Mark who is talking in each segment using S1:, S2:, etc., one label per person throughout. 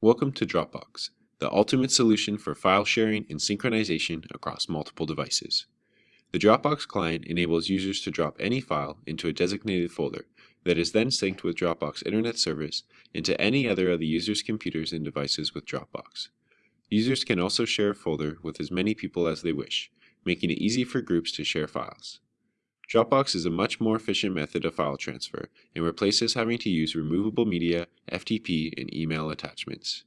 S1: Welcome to Dropbox, the ultimate solution for file sharing and synchronization across multiple devices. The Dropbox client enables users to drop any file into a designated folder that is then synced with Dropbox Internet Service into any other of the user's computers and devices with Dropbox. Users can also share a folder with as many people as they wish, making it easy for groups to share files. Dropbox is a much more efficient method of file transfer and replaces having to use removable media, FTP, and email attachments.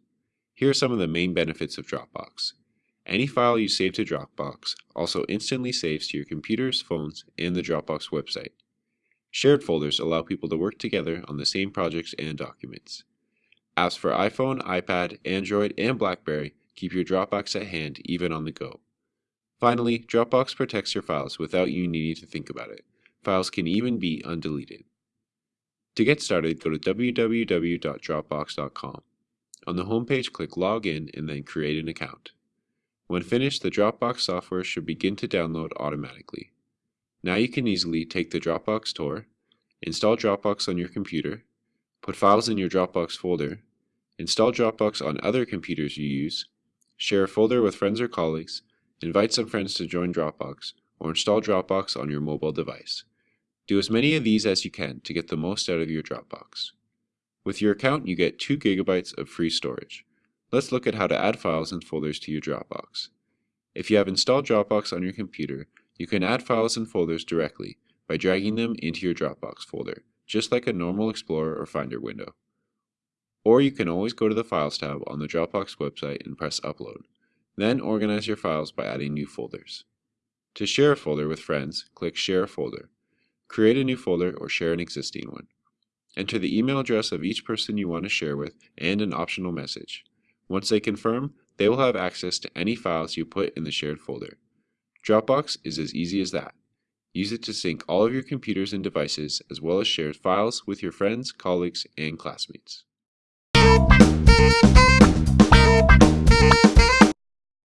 S1: Here are some of the main benefits of Dropbox. Any file you save to Dropbox also instantly saves to your computers, phones, and the Dropbox website. Shared folders allow people to work together on the same projects and documents. Apps for iPhone, iPad, Android, and BlackBerry keep your Dropbox at hand even on the go. Finally, Dropbox protects your files without you needing to think about it. Files can even be undeleted. To get started, go to www.dropbox.com. On the homepage, click Login and then Create an account. When finished, the Dropbox software should begin to download automatically. Now you can easily take the Dropbox tour, install Dropbox on your computer, put files in your Dropbox folder, install Dropbox on other computers you use, share a folder with friends or colleagues, invite some friends to join Dropbox, or install Dropbox on your mobile device. Do as many of these as you can to get the most out of your Dropbox. With your account, you get 2 gigabytes of free storage. Let's look at how to add files and folders to your Dropbox. If you have installed Dropbox on your computer, you can add files and folders directly by dragging them into your Dropbox folder, just like a normal Explorer or Finder window. Or you can always go to the Files tab on the Dropbox website and press Upload. Then organize your files by adding new folders. To share a folder with friends, click Share Folder. Create a new folder or share an existing one. Enter the email address of each person you want to share with and an optional message. Once they confirm, they will have access to any files you put in the shared folder. Dropbox is as easy as that. Use it to sync all of your computers and devices as well as share files with your friends, colleagues, and classmates.